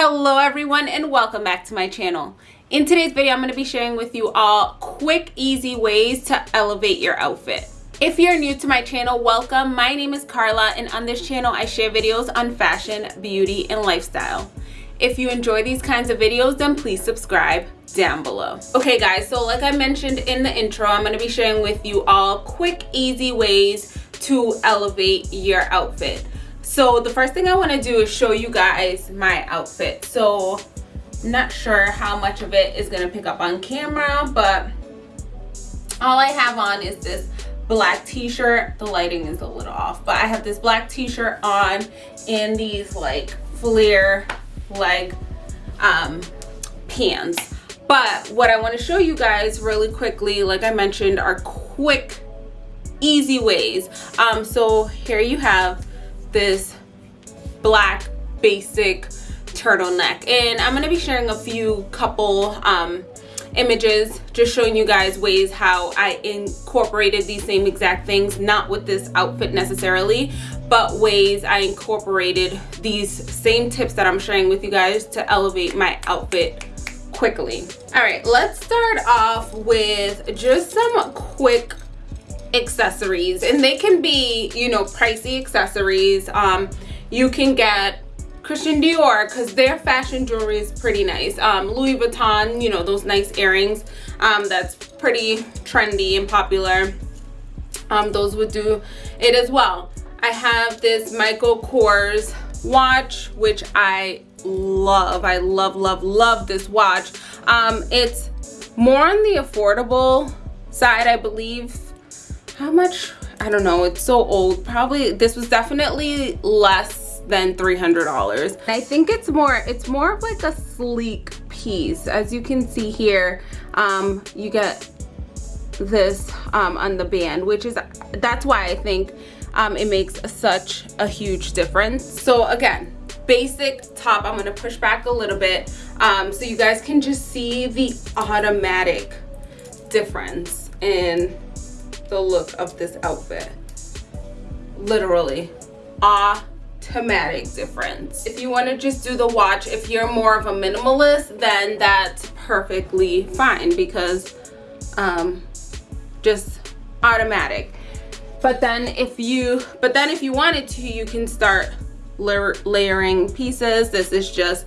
hello everyone and welcome back to my channel. In today's video i'm going to be sharing with you all quick easy ways to elevate your outfit. If you're new to my channel welcome. My name is carla and on this channel i share videos on fashion beauty and lifestyle. If you enjoy these kinds of videos then please subscribe down below. Okay guys so like i mentioned in the intro i'm going to be sharing with you all quick easy ways to elevate your outfit so the first thing i want to do is show you guys my outfit. So not sure how much of it is going to pick up on camera but all i have on is this black t-shirt. The lighting is a little off but i have this black t-shirt on and these like flare leg um pants. But what i want to show you guys really quickly like i mentioned are quick easy ways. Um so here you have this black basic turtleneck. And i'm going to be sharing a few couple um, images just showing you guys ways how i incorporated these same exact things not with this outfit necessarily but ways i incorporated these same tips that i'm sharing with you guys to elevate my outfit quickly. All right let's start off with just some quick accessories and they can be you know pricey accessories um you can get Christian Dior because their fashion jewelry is pretty nice. Um, Louis Vuitton, you know, those nice earrings. Um, that's pretty trendy and popular. Um, those would do it as well. I have this Michael Kors watch, which I love. I love, love, love this watch. Um, it's more on the affordable side, I believe how much? I don't know. It's so old. Probably this was definitely less than $300 i think it's more it's more of like a sleek piece. As you can see here um you get this um on the band which is that's why i think um it makes such a huge difference. So again basic top i'm going to push back a little bit um so you guys can just see the automatic difference in the look of this outfit. Literally automatic difference. If you want to just do the watch if you're more of a minimalist then that's perfectly fine because um just automatic. But then if you but then if you wanted to you can start layer, layering pieces. This is just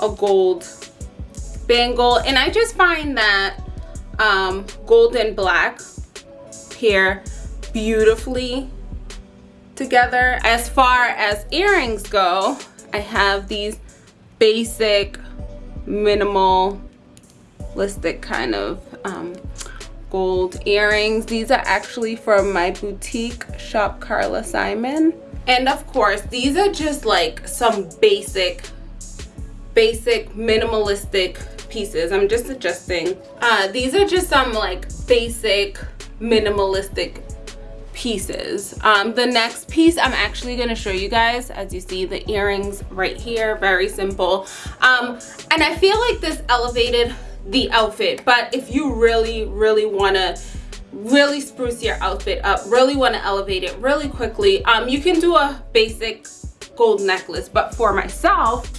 a gold bangle. And i just find that um gold and black pair beautifully together. As far as earrings go, I have these basic minimalistic kind of um, gold earrings. These are actually from my boutique shop Carla Simon. And of course, these are just like some basic, basic minimalistic pieces. I'm just adjusting. Uh, these are just some like basic minimalistic pieces. Um, the next piece i'm actually going to show you guys as you see the earrings right here very simple. Um, and i feel like this elevated the outfit but if you really really want to really spruce your outfit up really want to elevate it really quickly um, you can do a basic gold necklace. But for myself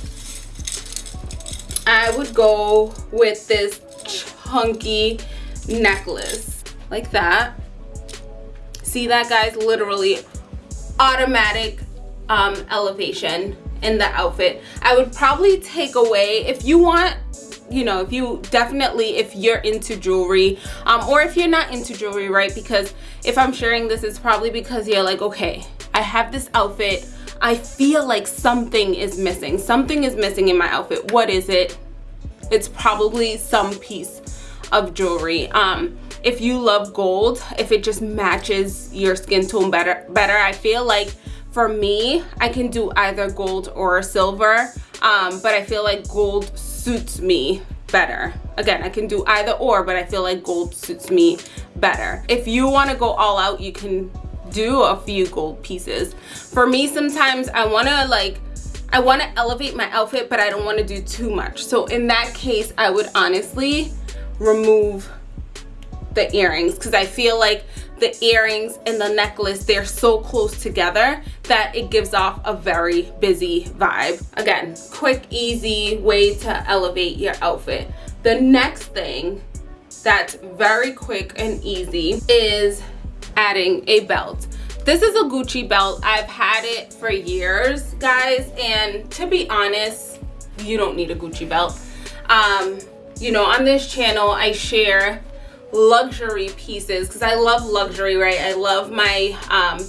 i would go with this chunky necklace like that. See that guys? Literally automatic um, elevation in the outfit. I would probably take away if you want you know if you definitely if you're into jewelry um, or if you're not into jewelry right? Because if i'm sharing this it's probably because you're like okay i have this outfit. I feel like something is missing. Something is missing in my outfit. What is it? It's probably some piece of jewelry. Um if you love gold if it just matches your skin tone better better i feel like for me i can do either gold or silver. Um, but i feel like gold suits me better. Again i can do either or but i feel like gold suits me better. If you want to go all out you can do a few gold pieces. For me sometimes i want to like i want to elevate my outfit but i don't want to do too much. So in that case i would honestly remove the earrings because I feel like the earrings and the necklace they're so close together that it gives off a very busy vibe. Again quick easy way to elevate your outfit. The next thing that's very quick and easy is adding a belt. This is a gucci belt. I've had it for years guys and to be honest you don't need a gucci belt. Um you know on this channel i share luxury pieces because I love luxury, right? I love my um,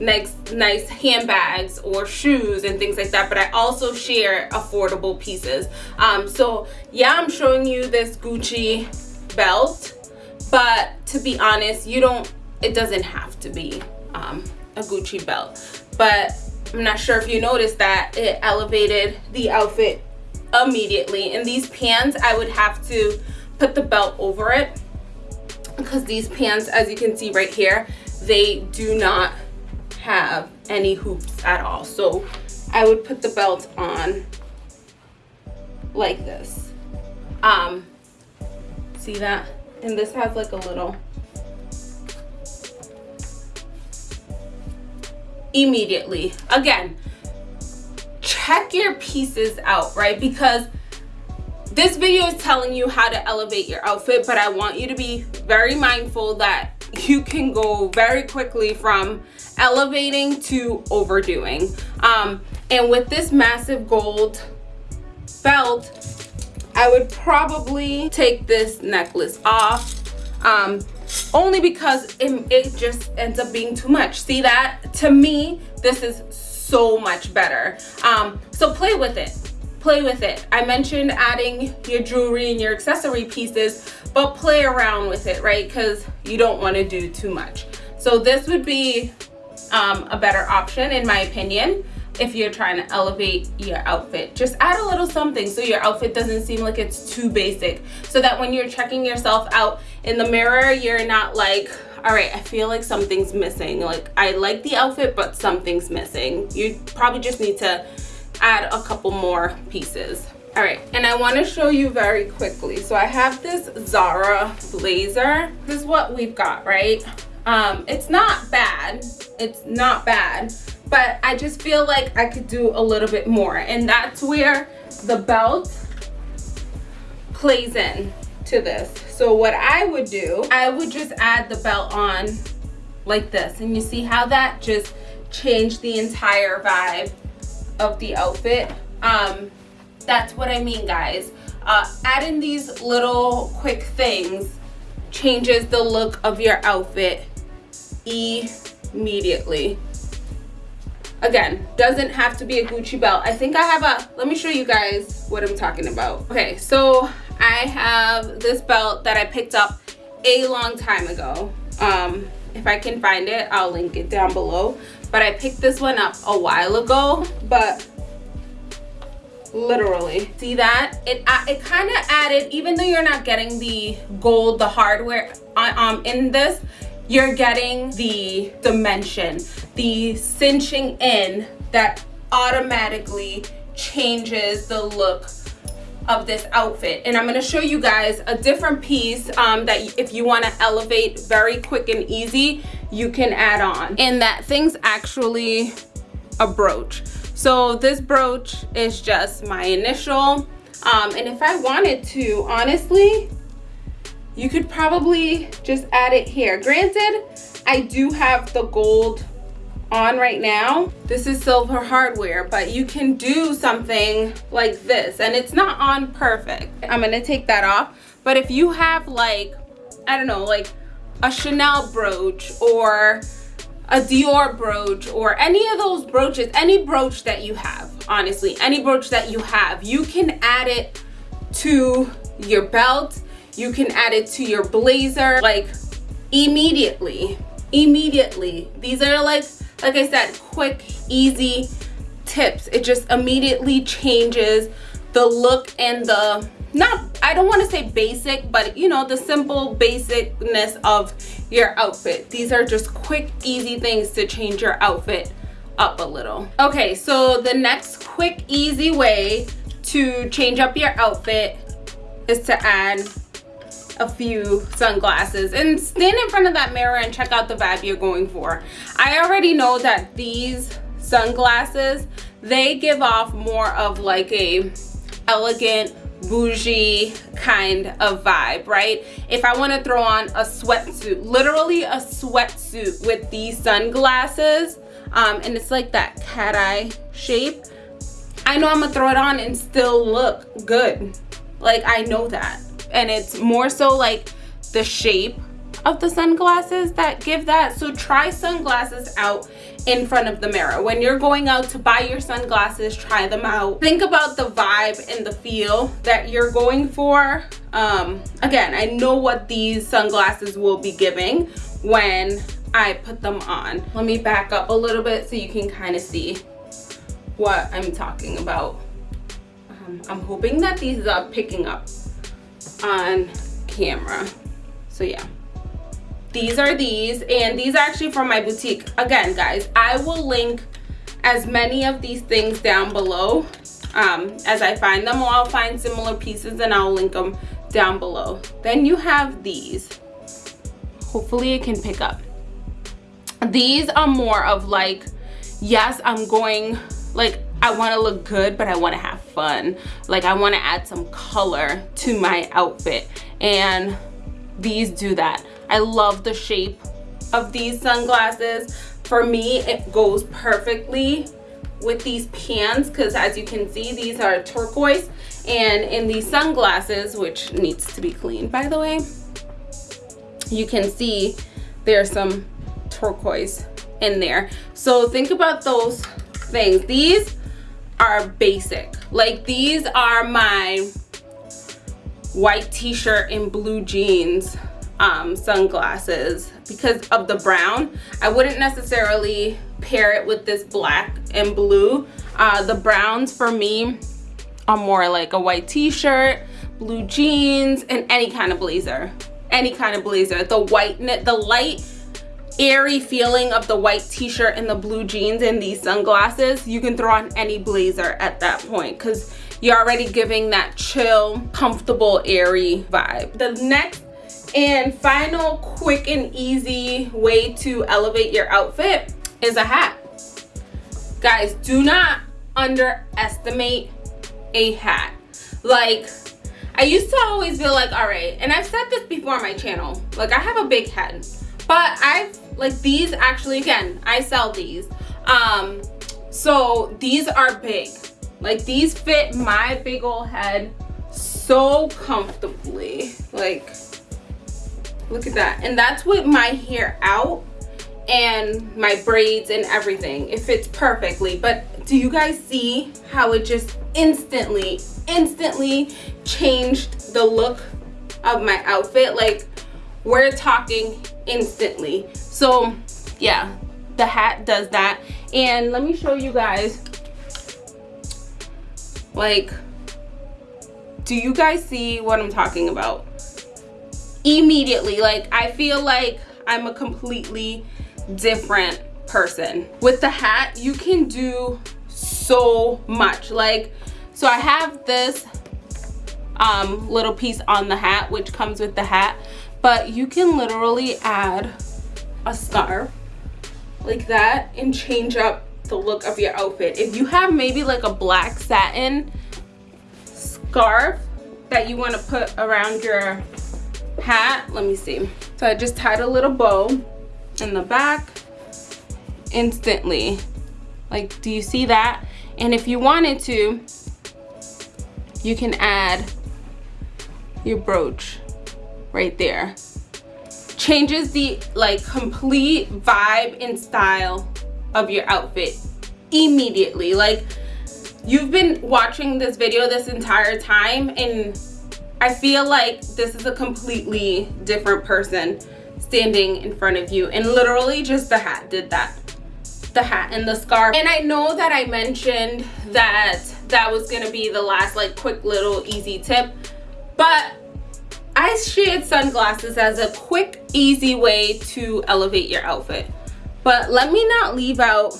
nice, nice handbags or shoes and things like that, but I also share affordable pieces. Um, so yeah, I'm showing you this Gucci belt, but to be honest, you don't, it doesn't have to be um, a Gucci belt. But I'm not sure if you noticed that it elevated the outfit immediately. And these pants, I would have to put the belt over it because these pants as you can see right here they do not have any hoops at all. So I would put the belt on like this. Um see that? And this has like a little immediately. Again check your pieces out right? Because this video is telling you how to elevate your outfit but i want you to be very mindful that you can go very quickly from elevating to overdoing. Um, and with this massive gold belt i would probably take this necklace off um, only because it, it just ends up being too much. See that? To me this is so much better. Um, so play with it play with it. I mentioned adding your jewelry and your accessory pieces, but play around with it, right? Because you don't want to do too much. So this would be um, a better option in my opinion if you're trying to elevate your outfit. Just add a little something so your outfit doesn't seem like it's too basic. So that when you're checking yourself out in the mirror, you're not like, all right, I feel like something's missing. Like I like the outfit, but something's missing. You probably just need to add a couple more pieces. All right and i want to show you very quickly. So i have this zara blazer. This is what we've got right? Um it's not bad. It's not bad but i just feel like i could do a little bit more and that's where the belt plays in to this. So what i would do i would just add the belt on like this and you see how that just changed the entire vibe of the outfit. Um that's what i mean guys. Uh adding these little quick things changes the look of your outfit immediately. Again doesn't have to be a gucci belt. I think i have a let me show you guys what i'm talking about. Okay so i have this belt that i picked up a long time ago. Um if i can find it i'll link it down below but I picked this one up a while ago. But literally. See that? It uh, it kind of added even though you're not getting the gold the hardware um in this you're getting the dimension the cinching in that automatically changes the look of this outfit. And i'm going to show you guys a different piece um, that if you want to elevate very quick and easy you can add on. And that thing's actually a brooch. So this brooch is just my initial um, and if i wanted to honestly you could probably just add it here. Granted i do have the gold on right now. This is silver hardware but you can do something like this and it's not on perfect. I'm gonna take that off. But if you have like i don't know like a chanel brooch or a dior brooch or any of those brooches any brooch that you have honestly any brooch that you have you can add it to your belt. You can add it to your blazer like immediately immediately. These are like like I said, quick, easy tips. It just immediately changes the look and the, not, I don't want to say basic, but you know, the simple basicness of your outfit. These are just quick, easy things to change your outfit up a little. Okay, so the next quick, easy way to change up your outfit is to add a few sunglasses and stand in front of that mirror and check out the vibe you're going for. I already know that these sunglasses, they give off more of like a elegant, bougie kind of vibe, right? If I want to throw on a sweatsuit, literally a sweatsuit with these sunglasses, um, and it's like that cat eye shape, I know I'm gonna throw it on and still look good. Like I know that. And it's more so like the shape of the sunglasses that give that. So try sunglasses out in front of the mirror. When you're going out to buy your sunglasses, try them out. Think about the vibe and the feel that you're going for. Um, again, I know what these sunglasses will be giving when I put them on. Let me back up a little bit so you can kind of see what I'm talking about. Um, I'm hoping that these are picking up on camera. So yeah. These are these and these are actually from my boutique. Again guys i will link as many of these things down below. Um, as i find them or i'll find similar pieces and i'll link them down below. Then you have these. Hopefully it can pick up. These are more of like yes i'm going like I want to look good, but I want to have fun. Like I want to add some color to my outfit. And these do that. I love the shape of these sunglasses. For me, it goes perfectly with these pants because as you can see, these are turquoise. And in these sunglasses, which needs to be cleaned by the way, you can see there's some turquoise in there. So think about those things. These are basic. Like these are my white t-shirt and blue jeans um, sunglasses because of the brown. I wouldn't necessarily pair it with this black and blue. Uh, the browns for me are more like a white t-shirt, blue jeans, and any kind of blazer. Any kind of blazer. The white, knit, the light airy feeling of the white t-shirt and the blue jeans and these sunglasses, you can throw on any blazer at that point because you're already giving that chill, comfortable, airy vibe. The next and final quick and easy way to elevate your outfit is a hat. Guys, do not underestimate a hat. Like, I used to always feel like, all right, and I've said this before on my channel, like I have a big head, but I've, like these actually, again, I sell these. Um, so these are big. Like these fit my big old head so comfortably. Like, look at that and that's with my hair out and my braids and everything it fits perfectly but do you guys see how it just instantly instantly changed the look of my outfit like we're talking instantly. So yeah the hat does that. And let me show you guys like do you guys see what i'm talking about? Immediately like i feel like i'm a completely different person. With the hat you can do so much. Like so i have this um little piece on the hat which comes with the hat but you can literally add a scarf like that and change up the look of your outfit. If you have maybe like a black satin scarf that you want to put around your hat let me see. So i just tied a little bow in the back instantly. Like do you see that? And if you wanted to you can add your brooch right there. Changes the like complete vibe and style of your outfit immediately. Like you've been watching this video this entire time and I feel like this is a completely different person standing in front of you. And literally just the hat did that. The hat and the scarf. And I know that I mentioned that that was gonna be the last like quick little easy tip but I shared sunglasses as a quick easy way to elevate your outfit but let me not leave out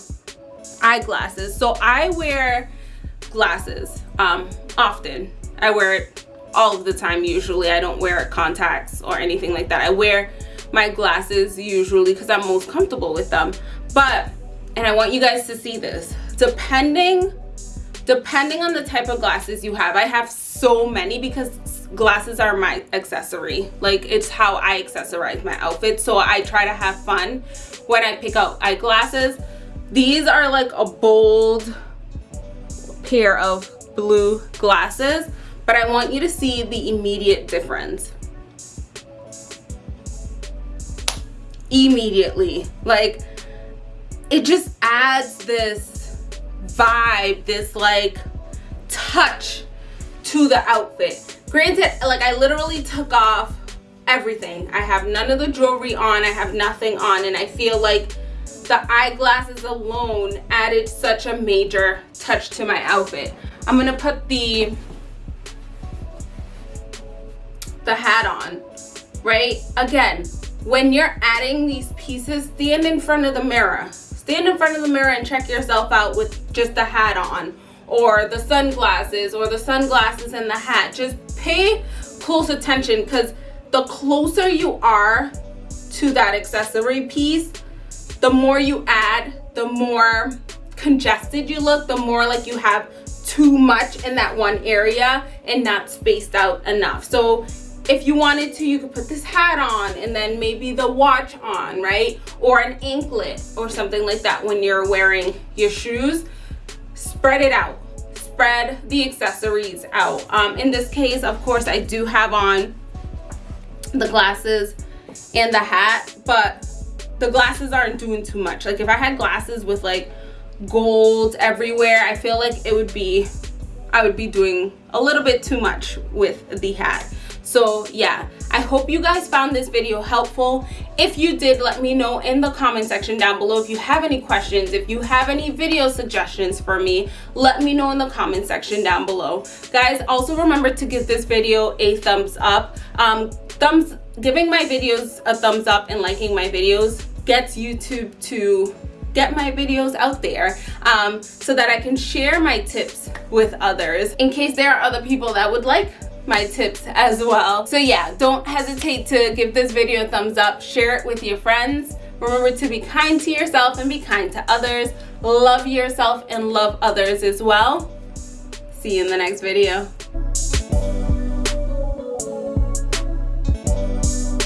eyeglasses so I wear glasses um often I wear it all of the time usually. I don't wear contacts or anything like that. I wear my glasses usually because I'm most comfortable with them. But, and I want you guys to see this, depending, depending on the type of glasses you have, I have so many because glasses are my accessory. Like it's how I accessorize my outfit. So I try to have fun when I pick out eyeglasses. These are like a bold pair of blue glasses but I want you to see the immediate difference. Immediately. Like, it just adds this vibe, this like touch to the outfit. Granted, like I literally took off everything. I have none of the jewelry on, I have nothing on, and I feel like the eyeglasses alone added such a major touch to my outfit. I'm gonna put the the hat on, right? Again, when you're adding these pieces, stand in front of the mirror. Stand in front of the mirror and check yourself out with just the hat on or the sunglasses or the sunglasses and the hat. Just pay close attention because the closer you are to that accessory piece, the more you add, the more congested you look, the more like you have too much in that one area and not spaced out enough. So if you wanted to you could put this hat on and then maybe the watch on right? Or an anklet or something like that when you're wearing your shoes. Spread it out spread the accessories out. Um, in this case of course I do have on the glasses and the hat but the glasses aren't doing too much. Like if I had glasses with like gold everywhere I feel like it would be I would be doing a little bit too much with the hat. So yeah i hope you guys found this video helpful. If you did let me know in the comment section down below if you have any questions if you have any video suggestions for me let me know in the comment section down below. Guys also remember to give this video a thumbs up. Um thumbs giving my videos a thumbs up and liking my videos gets youtube to get my videos out there um, so that I can share my tips with others in case there are other people that would like my tips as well. So yeah, don't hesitate to give this video a thumbs up, share it with your friends. Remember to be kind to yourself and be kind to others. Love yourself and love others as well. See you in the next video.